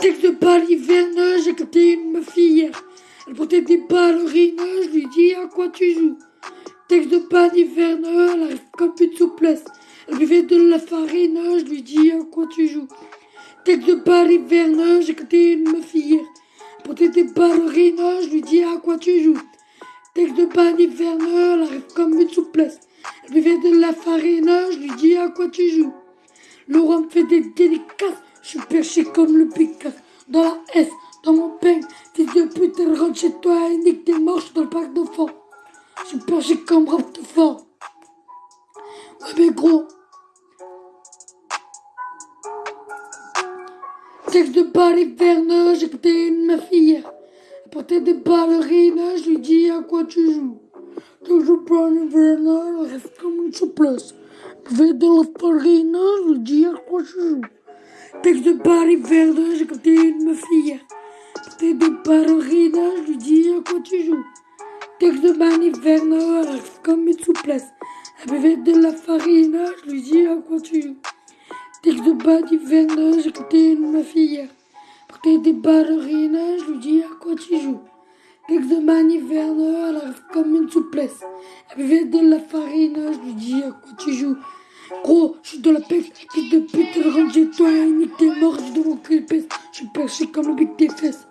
Texte de balle hiverneux, j'ai capté une hier. Elle portait des ballerines, je lui dis à quoi tu joues. Texte de balle hiverneux, elle arrive comme une souplesse. Elle buvait de la farine, je lui dis à quoi tu joues. Texte de balle hiverneux, j'ai capté une meuf. Elle portait des ballerines, je lui dis à quoi tu joues. Texte de balle hiverneux, elle arrive comme une souplesse. Elle buvait de la farine, je lui dis à quoi tu joues. Laurent fait des délicaces. Je suis perché comme le Picasso. Dans la S, dans mon peigne. Fils de pute, elle chez toi et nique tes morches dans le parc d'enfants. Je suis perché comme rap de. Ouais, mais gros. Texte de hiverneux, j'ai écouté une meuf hier. Elle des ballerines, je lui dis à quoi tu joues? Texte de balle hiverneux, elle reste comme une souplesse. De je lui dis à quoi tu joues. Texte de balle hiverneux, j'ai écouté une hier. Portait des ballerines, je à quoi tu joues. Texte de elle reste comme une souplesse. Buvait de la farine, je lui dis à quoi tu joues. Texte de balle hiverneux, j'ai écouté une hier. Portait des ballerines, je lui dis à quoi tu joues. Texte de hiverneux, elle reste comme une souplesse. Elle buvait de la farine, je lui dis à quoi tu joues? Gros, je suis dans la peste, fils de pute, elle rentre chez toi nique tes morts, je mon cul peste. Je suis perché comme le bic tes fesses.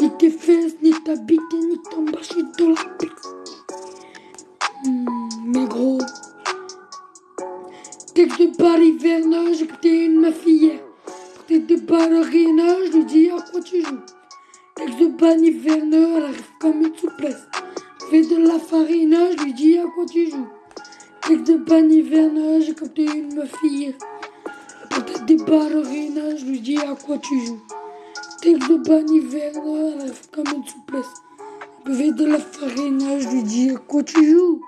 Nique tes fesses, nique ta bite nique ton bas, je suis dans la peste. Hmm, mais gros. Texte de balle hiverneux, j'ai écouté une meuf hier. Des ballerines, je Elle arrive comme une souplesse. Fais de la farine, je lui dis à quoi tu joues? Texte de balle hiverneux, j'ai capté une meuf hier. Portait des ballerines, je lui dis à quoi tu joues? Texte de balle hiverneux, elle arrive comme une souplesse. Buvait de la farine, je lui dis à quoi tu joues?